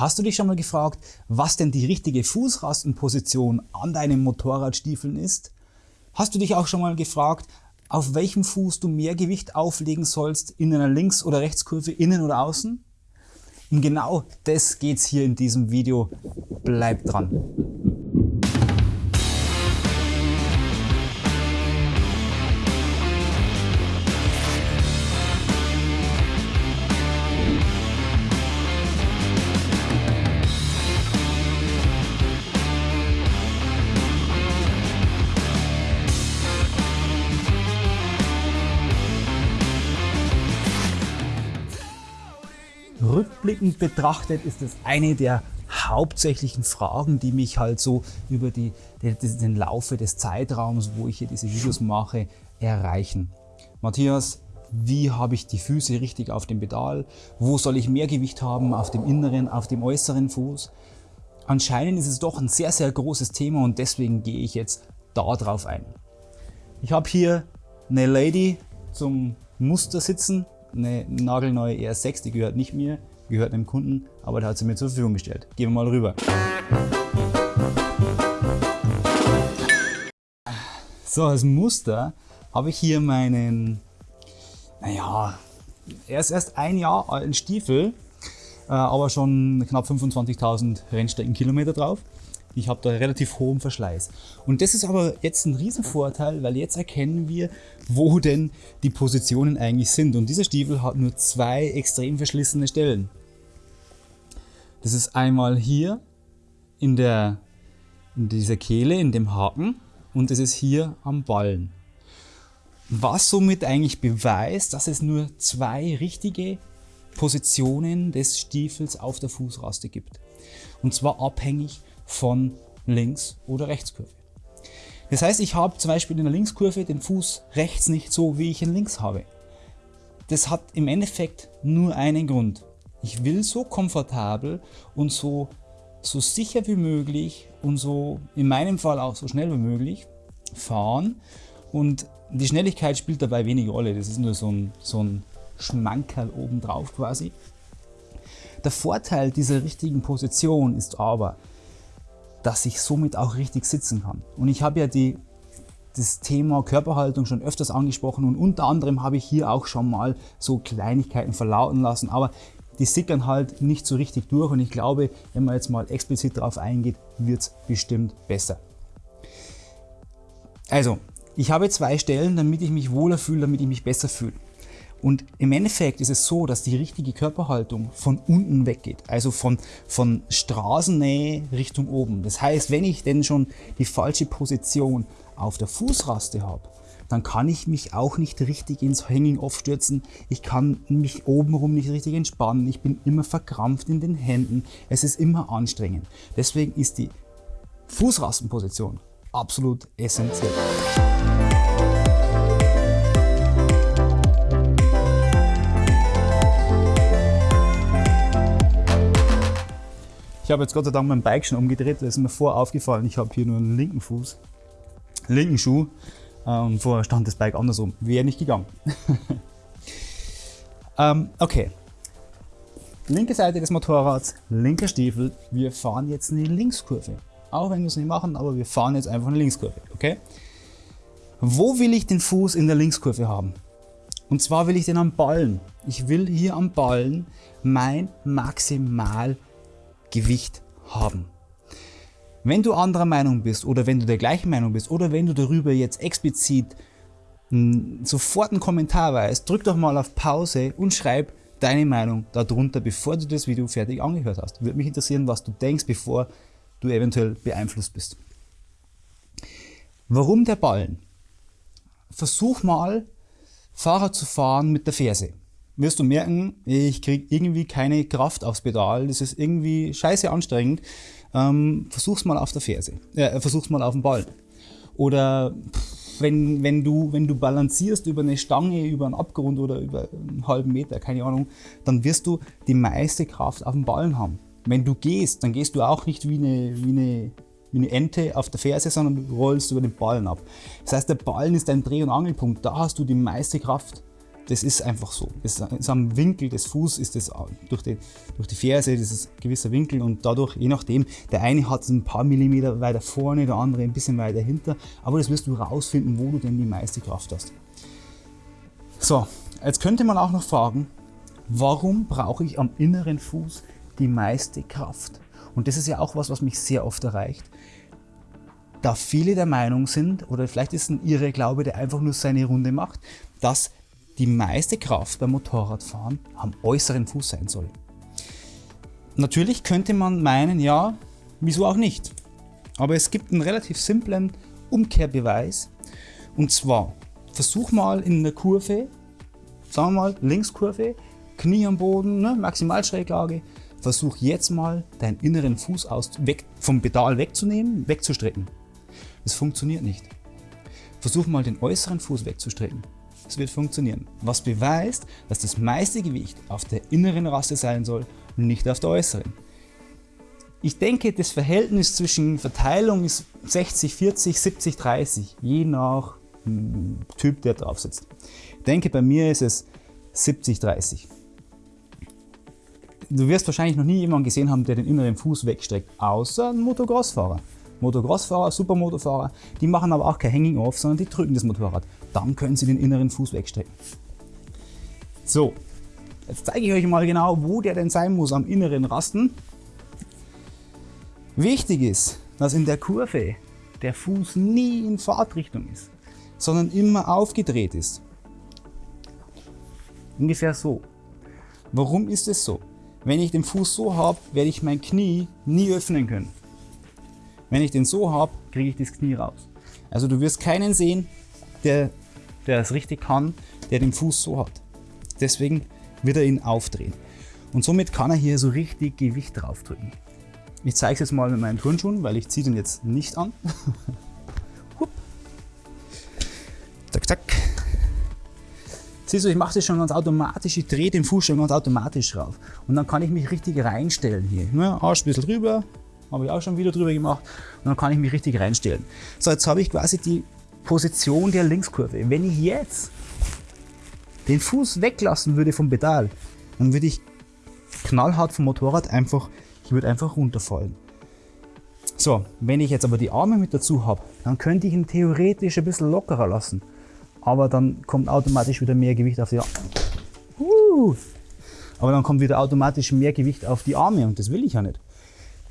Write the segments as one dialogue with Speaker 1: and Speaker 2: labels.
Speaker 1: Hast du dich schon mal gefragt, was denn die richtige Fußrastenposition an deinen Motorradstiefeln ist? Hast du dich auch schon mal gefragt, auf welchem Fuß du mehr Gewicht auflegen sollst, in einer Links- oder Rechtskurve, innen oder außen? Um genau das geht's hier in diesem Video. Bleib dran! Rückblickend betrachtet ist es eine der hauptsächlichen Fragen, die mich halt so über die, den Laufe des Zeitraums, wo ich hier diese Videos mache, erreichen. Matthias, wie habe ich die Füße richtig auf dem Pedal? Wo soll ich mehr Gewicht haben? Auf dem inneren, auf dem äußeren Fuß? Anscheinend ist es doch ein sehr, sehr großes Thema und deswegen gehe ich jetzt da drauf ein. Ich habe hier eine Lady zum Muster sitzen, eine nagelneue R6, die gehört nicht mir, gehört einem Kunden, aber der hat sie mir zur Verfügung gestellt. Gehen wir mal rüber. So, als Muster habe ich hier meinen, naja, er ist erst ein Jahr alten Stiefel, äh, aber schon knapp 25.000 Rennstreckenkilometer drauf. Ich habe da relativ hohen Verschleiß. Und das ist aber jetzt ein Riesenvorteil, weil jetzt erkennen wir, wo denn die Positionen eigentlich sind. Und dieser Stiefel hat nur zwei extrem verschlissene Stellen. Das ist einmal hier in, der, in dieser Kehle, in dem Haken und das ist hier am Ballen. Was somit eigentlich beweist, dass es nur zwei richtige Positionen des Stiefels auf der Fußraste gibt. Und zwar abhängig von Links- oder Rechtskurve. Das heißt, ich habe zum Beispiel in der Linkskurve den Fuß rechts nicht so, wie ich ihn links habe. Das hat im Endeffekt nur einen Grund. Ich will so komfortabel und so, so sicher wie möglich und so in meinem Fall auch so schnell wie möglich fahren. Und die Schnelligkeit spielt dabei wenig Rolle. Das ist nur so ein, so ein Schmankerl obendrauf quasi. Der Vorteil dieser richtigen Position ist aber, dass ich somit auch richtig sitzen kann. Und ich habe ja die, das Thema Körperhaltung schon öfters angesprochen und unter anderem habe ich hier auch schon mal so Kleinigkeiten verlauten lassen, aber die sickern halt nicht so richtig durch und ich glaube, wenn man jetzt mal explizit darauf eingeht, wird es bestimmt besser. Also, ich habe zwei Stellen, damit ich mich wohler fühle, damit ich mich besser fühle. Und im Endeffekt ist es so, dass die richtige Körperhaltung von unten weggeht, also von, von Straßennähe Richtung oben. Das heißt, wenn ich denn schon die falsche Position auf der Fußraste habe, dann kann ich mich auch nicht richtig ins Hanging Off stürzen. Ich kann mich obenrum nicht richtig entspannen. Ich bin immer verkrampft in den Händen. Es ist immer anstrengend. Deswegen ist die Fußrastenposition absolut essentiell. Ich habe jetzt Gott sei Dank mein Bike schon umgedreht, da ist mir vorher aufgefallen, ich habe hier nur einen linken Fuß, linken Schuh ähm, vorher stand das Bike andersrum. Wäre nicht gegangen. ähm, okay. Linke Seite des Motorrads, linker Stiefel. Wir fahren jetzt eine Linkskurve. Auch wenn wir es nicht machen, aber wir fahren jetzt einfach eine Linkskurve. Okay? Wo will ich den Fuß in der Linkskurve haben? Und zwar will ich den am Ballen. Ich will hier am Ballen mein Maximal Gewicht haben. Wenn du anderer Meinung bist oder wenn du der gleichen Meinung bist oder wenn du darüber jetzt explizit sofort einen Kommentar weißt, drück doch mal auf Pause und schreib deine Meinung darunter, bevor du das Video fertig angehört hast. Würde mich interessieren, was du denkst, bevor du eventuell beeinflusst bist. Warum der Ballen? Versuch mal Fahrrad zu fahren mit der Ferse wirst du merken, ich kriege irgendwie keine Kraft aufs Pedal, das ist irgendwie scheiße anstrengend. Ähm, versuch's mal auf der Ferse, äh, versuch's mal auf dem Ball. Oder wenn, wenn, du, wenn du balancierst über eine Stange, über einen Abgrund oder über einen halben Meter, keine Ahnung, dann wirst du die meiste Kraft auf dem Ballen haben. Wenn du gehst, dann gehst du auch nicht wie eine, wie eine, wie eine Ente auf der Ferse, sondern du rollst über den Ballen ab. Das heißt, der Ballen ist dein Dreh- und Angelpunkt, da hast du die meiste Kraft das ist einfach so. Das ist am Winkel des Fußes ist das durch die, durch die Ferse, ein gewisser Winkel und dadurch, je nachdem, der eine hat es ein paar Millimeter weiter vorne, der andere ein bisschen weiter hinter, aber das wirst du rausfinden, wo du denn die meiste Kraft hast. So, jetzt könnte man auch noch fragen, warum brauche ich am inneren Fuß die meiste Kraft? Und das ist ja auch was, was mich sehr oft erreicht da viele der Meinung sind, oder vielleicht ist es ein irre Glaube, der einfach nur seine Runde macht, dass die meiste Kraft beim Motorradfahren am äußeren Fuß sein soll. Natürlich könnte man meinen, ja, wieso auch nicht. Aber es gibt einen relativ simplen Umkehrbeweis. Und zwar, versuch mal in der Kurve, sagen wir mal Linkskurve, Knie am Boden, ne, Maximalschräglage, versuch jetzt mal deinen inneren Fuß aus, weg, vom Pedal wegzunehmen, wegzustrecken. Das funktioniert nicht. Versuch mal den äußeren Fuß wegzustrecken. Es wird funktionieren. Was beweist, dass das meiste Gewicht auf der inneren Rasse sein soll und nicht auf der äußeren. Ich denke, das Verhältnis zwischen Verteilung ist 60, 40, 70, 30, je nach hm, Typ, der drauf sitzt. Ich denke, bei mir ist es 70, 30. Du wirst wahrscheinlich noch nie jemanden gesehen haben, der den inneren Fuß wegstreckt, außer ein Motocross-Fahrer. Motocross-Fahrer, Supermotorfahrer, die machen aber auch kein Hanging Off, sondern die drücken das Motorrad. Dann können sie den inneren Fuß wegstrecken. So, jetzt zeige ich euch mal genau, wo der denn sein muss am inneren Rasten. Wichtig ist, dass in der Kurve der Fuß nie in Fahrtrichtung ist, sondern immer aufgedreht ist. Ungefähr so. Warum ist es so? Wenn ich den Fuß so habe, werde ich mein Knie nie öffnen können. Wenn ich den so habe, kriege ich das Knie raus. Also du wirst keinen sehen, der, der es richtig kann, der den Fuß so hat. Deswegen wird er ihn aufdrehen. Und somit kann er hier so richtig Gewicht drauf drücken. Ich zeige es jetzt mal mit meinen Turnschuhen, weil ich ziehe den jetzt nicht an. zack, zack. Siehst du, ich mache das schon ganz automatisch, ich drehe den Fuß schon ganz automatisch rauf. Und dann kann ich mich richtig reinstellen hier. Ne? Arsch ein bisschen drüber, habe ich auch schon ein Video drüber gemacht. Und dann kann ich mich richtig reinstellen. So, jetzt habe ich quasi die Position der Linkskurve. Wenn ich jetzt den Fuß weglassen würde vom Pedal, dann würde ich knallhart vom Motorrad einfach, ich würde einfach runterfallen. So, wenn ich jetzt aber die Arme mit dazu habe, dann könnte ich ihn theoretisch ein bisschen lockerer lassen. Aber dann kommt automatisch wieder mehr Gewicht auf die Arme. Uh. Aber dann kommt wieder automatisch mehr Gewicht auf die Arme und das will ich ja nicht.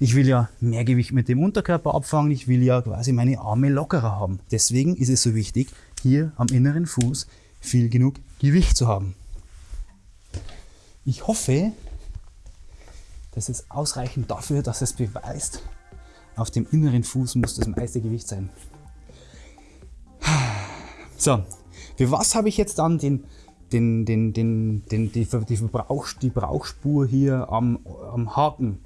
Speaker 1: Ich will ja mehr Gewicht mit dem Unterkörper abfangen, ich will ja quasi meine Arme lockerer haben. Deswegen ist es so wichtig, hier am inneren Fuß viel genug Gewicht zu haben. Ich hoffe, das ist ausreichend dafür, dass es beweist, auf dem inneren Fuß muss das meiste Gewicht sein. So, für was habe ich jetzt dann den, den, den, den, den, die, die, Verbrauch, die Brauchspur hier am, am Haken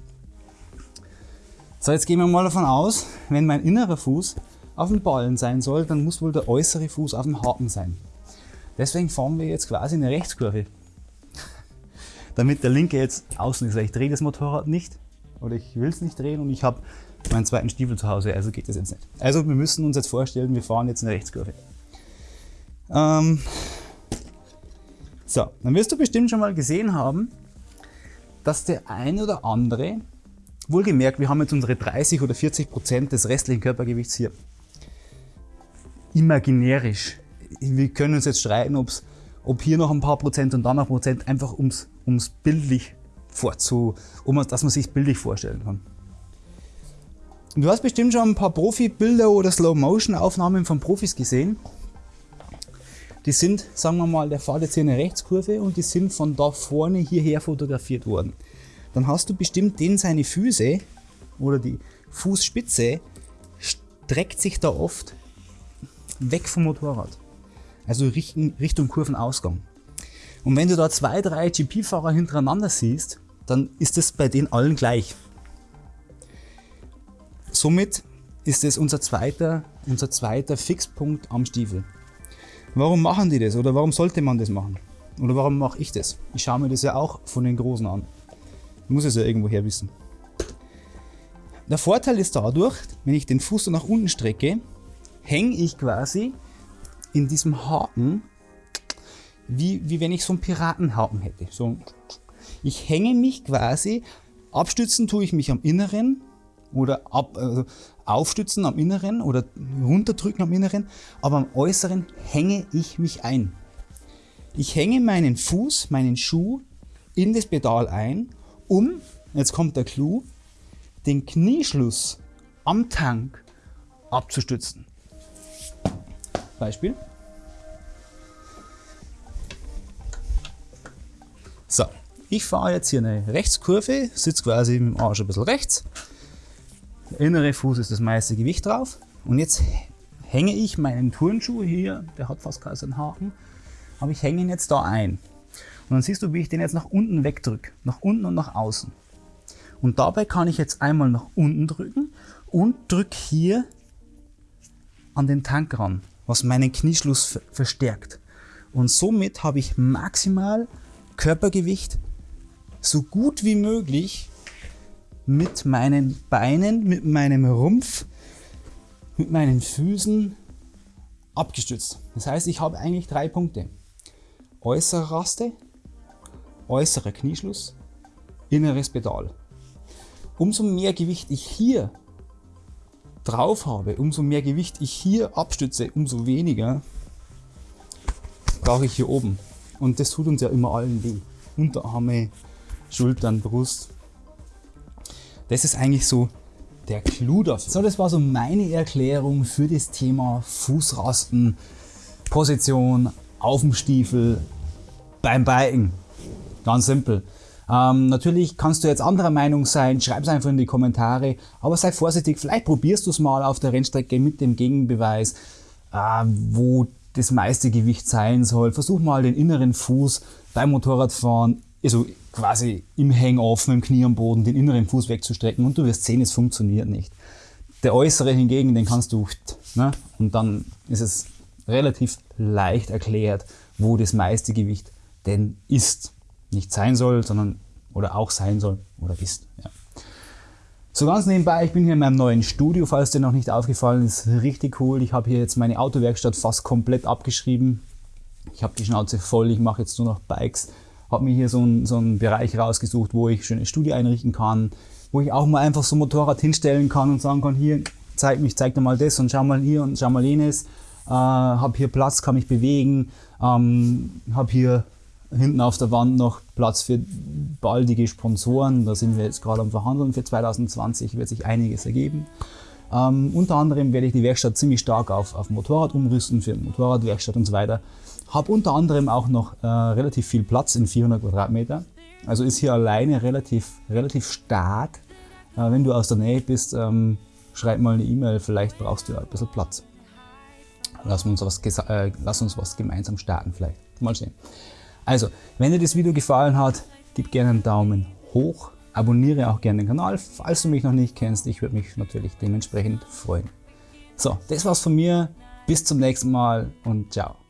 Speaker 1: so, jetzt gehen wir mal davon aus, wenn mein innerer Fuß auf dem Ballen sein soll, dann muss wohl der äußere Fuß auf dem Haken sein. Deswegen fahren wir jetzt quasi eine Rechtskurve. Damit der linke jetzt außen ist, weil ich drehe das Motorrad nicht oder ich will es nicht drehen und ich habe meinen zweiten Stiefel zu Hause, also geht das jetzt nicht. Also wir müssen uns jetzt vorstellen, wir fahren jetzt eine Rechtskurve. Ähm so, dann wirst du bestimmt schon mal gesehen haben, dass der ein oder andere Wohlgemerkt, wir haben jetzt unsere 30 oder 40 Prozent des restlichen Körpergewichts hier. Imaginärisch. Wir können uns jetzt streiten, ob's, ob hier noch ein paar Prozent und dann noch Prozent, einfach ums, ums bildlich vorzu, um, dass man sich bildlich vorstellen kann. Du hast bestimmt schon ein paar Profi-Bilder oder Slow-Motion-Aufnahmen von Profis gesehen. Die sind, sagen wir mal, der fährt jetzt hier eine Rechtskurve und die sind von da vorne hierher fotografiert worden dann hast du bestimmt den seine Füße oder die Fußspitze streckt sich da oft weg vom Motorrad. Also Richtung, Kurvenausgang. Und wenn du da zwei, drei GP-Fahrer hintereinander siehst, dann ist es bei denen allen gleich. Somit ist es unser zweiter, unser zweiter Fixpunkt am Stiefel. Warum machen die das oder warum sollte man das machen? Oder warum mache ich das? Ich schaue mir das ja auch von den Großen an. Muss es ja irgendwoher wissen. Der Vorteil ist dadurch, wenn ich den Fuß so nach unten strecke, hänge ich quasi in diesem Haken wie, wie wenn ich so einen Piratenhaken hätte. So, ich hänge mich quasi, abstützen tue ich mich am Inneren oder ab, also aufstützen am Inneren oder runterdrücken am Inneren, aber am Äußeren hänge ich mich ein. Ich hänge meinen Fuß, meinen Schuh in das Pedal ein, um, jetzt kommt der Clou, den Knieschluss am Tank abzustützen. Beispiel. So, ich fahre jetzt hier eine Rechtskurve, sitze quasi im Arsch ein bisschen rechts. Der innere Fuß ist das meiste Gewicht drauf. Und jetzt hänge ich meinen Turnschuh hier, der hat fast keinen Haken, aber ich hänge ihn jetzt da ein. Und dann siehst du, wie ich den jetzt nach unten wegdrücke, nach unten und nach außen. Und dabei kann ich jetzt einmal nach unten drücken und drücke hier an den Tank ran, was meinen Knieschluss verstärkt. Und somit habe ich maximal Körpergewicht so gut wie möglich mit meinen Beinen, mit meinem Rumpf, mit meinen Füßen abgestützt. Das heißt, ich habe eigentlich drei Punkte. Äußere Raste, äußerer Knieschluss, inneres Pedal. Umso mehr Gewicht ich hier drauf habe, umso mehr Gewicht ich hier abstütze, umso weniger brauche ich hier oben. Und das tut uns ja immer allen weh. Unterarme, Schultern, Brust. Das ist eigentlich so der Clou dafür. So, das war so meine Erklärung für das Thema Fußrasten, Position auf dem Stiefel beim Biken. Ganz simpel. Ähm, natürlich kannst du jetzt anderer Meinung sein, schreib es einfach in die Kommentare, aber sei vorsichtig, vielleicht probierst du es mal auf der Rennstrecke mit dem Gegenbeweis, äh, wo das meiste Gewicht sein soll. Versuch mal den inneren Fuß beim Motorradfahren, also quasi im Hang-Off, mit dem Knie am Boden, den inneren Fuß wegzustrecken und du wirst sehen, es funktioniert nicht. Der äußere hingegen, den kannst du, ne? und dann ist es relativ leicht erklärt, wo das meiste Gewicht denn ist. Nicht sein soll, sondern oder auch sein soll oder ist. Ja. So ganz nebenbei, ich bin hier in meinem neuen Studio, falls dir noch nicht aufgefallen ist, richtig cool. Ich habe hier jetzt meine Autowerkstatt fast komplett abgeschrieben. Ich habe die Schnauze voll, ich mache jetzt nur noch Bikes. Habe mir hier so einen, so einen Bereich rausgesucht, wo ich schöne Studio einrichten kann, wo ich auch mal einfach so ein Motorrad hinstellen kann und sagen kann, hier, zeig mich, zeig dir mal das und schau mal hier und schau mal jenes. Äh, habe hier Platz, kann mich bewegen, ähm, habe hier hinten auf der Wand noch Platz für baldige Sponsoren. Da sind wir jetzt gerade am Verhandeln. Für 2020 wird sich einiges ergeben. Ähm, unter anderem werde ich die Werkstatt ziemlich stark auf, auf Motorrad umrüsten, für Motorradwerkstatt und so weiter. Habe unter anderem auch noch äh, relativ viel Platz in 400 Quadratmeter. Also ist hier alleine relativ, relativ stark. Äh, wenn du aus der Nähe bist, ähm, schreib mal eine E-Mail, vielleicht brauchst du ja ein bisschen Platz. Lass uns, was, äh, lass uns was gemeinsam starten vielleicht. Mal sehen. Also, wenn dir das Video gefallen hat, gib gerne einen Daumen hoch, abonniere auch gerne den Kanal, falls du mich noch nicht kennst. Ich würde mich natürlich dementsprechend freuen. So, das war's von mir. Bis zum nächsten Mal und ciao.